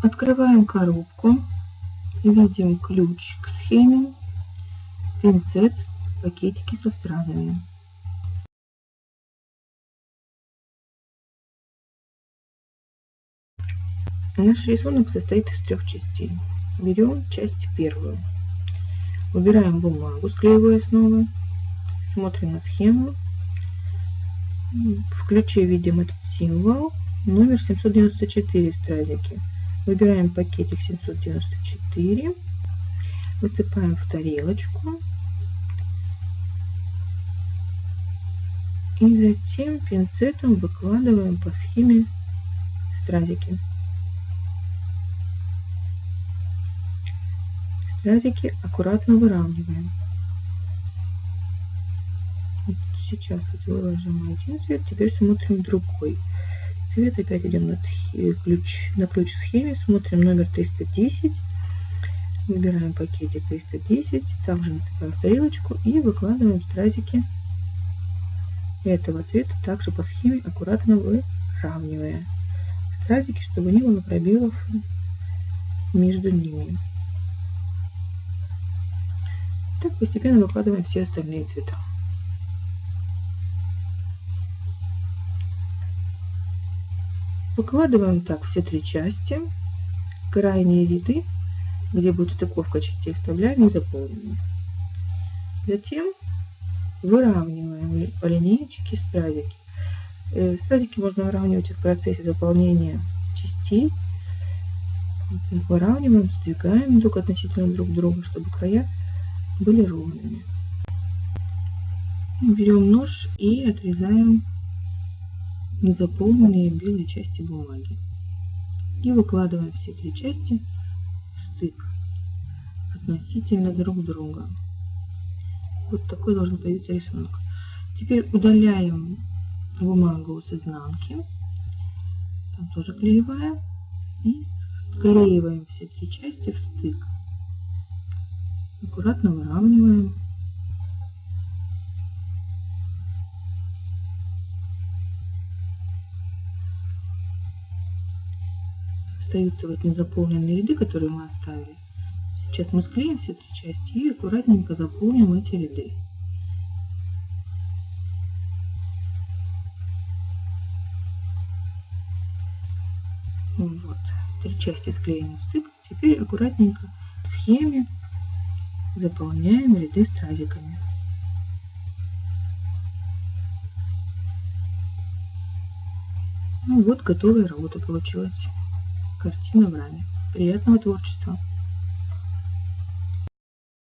Открываем коробку. Видим ключ к схеме, пинцет, пакетики со стразами. Наш рисунок состоит из трех частей. Берем часть первую. Убираем бумагу, склеивая снова. Смотрим на схему. В ключе видим этот символ. Номер 794 стразики. Выбираем пакетик 794. Высыпаем в тарелочку. И затем пинцетом выкладываем по схеме стразики. Стразики аккуратно выравниваем. Вот сейчас вот выложим один цвет, теперь смотрим другой цвет. Опять идем на ключ, на ключ схеме, смотрим номер 310. Выбираем пакетик 310, также насыпаем в тарелочку и выкладываем стразики этого цвета, также по схеме аккуратно выравнивая стразики, чтобы не было пробелов между ними. Так постепенно выкладываем все остальные цвета. Выкладываем так все три части. Крайние ряды, где будет стыковка частей, вставляем заполним. Затем выравниваем по линеечке стразики. Э, стразики можно выравнивать в процессе заполнения частей. Выравниваем, сдвигаем друг относительно друг друга, чтобы края были ровными. Берем нож и отрезаем незаполненные белые части бумаги. И выкладываем все три части в стык относительно друг друга. Вот такой должен появиться рисунок. Теперь удаляем бумагу с изнанки. Там тоже клеевая. И склеиваем все три части в стык. Аккуратно выравниваем. Остаются вот незаполненные ряды, которые мы оставили. Сейчас мы склеим все три части и аккуратненько заполним эти ряды. Вот, три части склеены в стык. Теперь аккуратненько в схеме заполняем ряды стразиками. Ну вот, готовая работа получилась. Картина в раме. Приятного творчества!